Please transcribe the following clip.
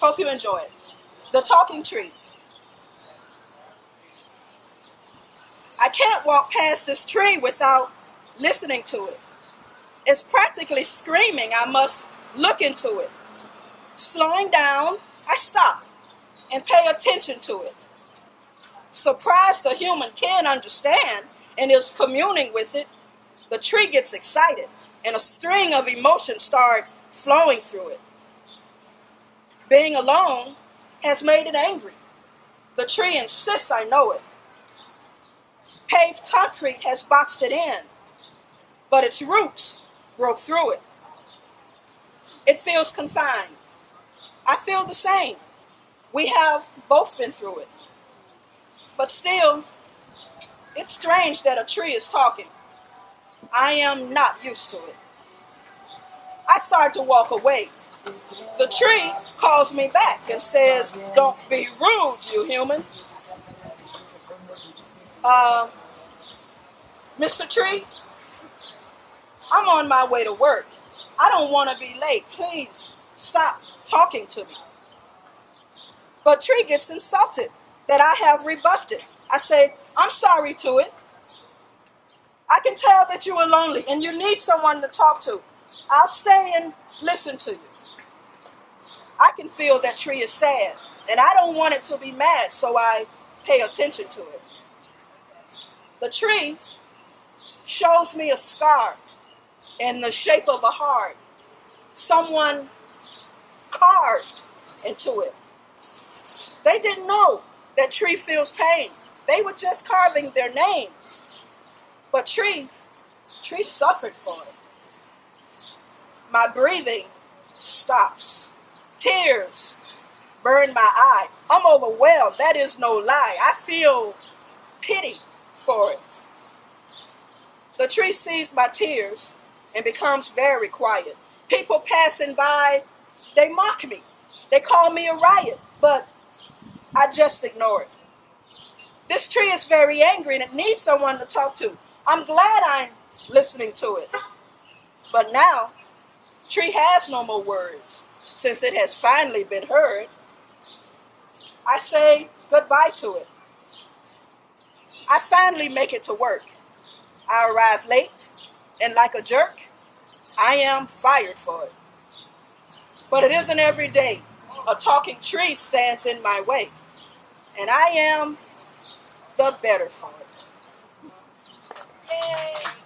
Hope you enjoy it. The Talking Tree. I can't walk past this tree without listening to it. It's practically screaming, I must look into it. Slowing down, I stop and pay attention to it. Surprised a human can understand and is communing with it, the tree gets excited and a string of emotions start flowing through it. Being alone has made it angry. The tree insists I know it. Paved concrete has boxed it in, but its roots broke through it. It feels confined. I feel the same. We have both been through it. But still, it's strange that a tree is talking. I am not used to it. I start to walk away. The tree calls me back and says, Don't be rude, you human. Uh, Mr. Tree, I'm on my way to work. I don't want to be late. Please stop talking to me. But Tree gets insulted that I have rebuffed it. I say, I'm sorry to it. I can tell that you are lonely and you need someone to talk to. I'll stay and listen to you. I can feel that tree is sad and I don't want it to be mad, so I pay attention to it. The tree shows me a scar in the shape of a heart. Someone carved into it. They didn't know that tree feels pain. They were just carving their names. But tree, tree suffered for it. My breathing stops. Tears burn my eye. I'm overwhelmed. That is no lie. I feel pity for it. The tree sees my tears and becomes very quiet. People passing by, they mock me. They call me a riot, but I just ignore it. This tree is very angry and it needs someone to talk to. I'm glad I'm listening to it. But now, tree has no more words since it has finally been heard. I say goodbye to it. I finally make it to work. I arrive late, and like a jerk, I am fired for it. But it isn't every day a talking tree stands in my way, and I am the better for it. Yay!